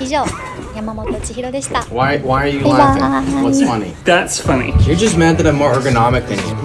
以上山本千尋でした Why, why are you laughing? What's funny? That's funny. You're just mad that I'm more ergonomic than you.